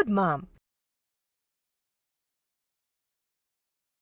good, Mom.